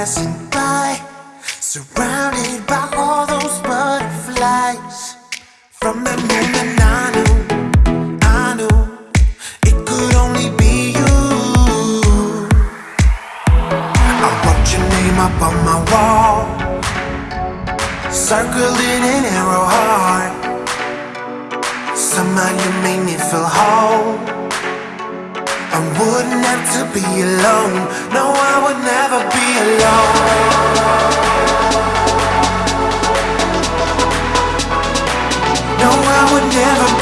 passing by, surrounded by all those butterflies. From the moment I knew, I knew it could only be you. I wrote your name up on my wall, circled in an arrow heart. Somehow you made me feel whole. Wouldn't have to be alone. No, I would never be alone. No, I would never.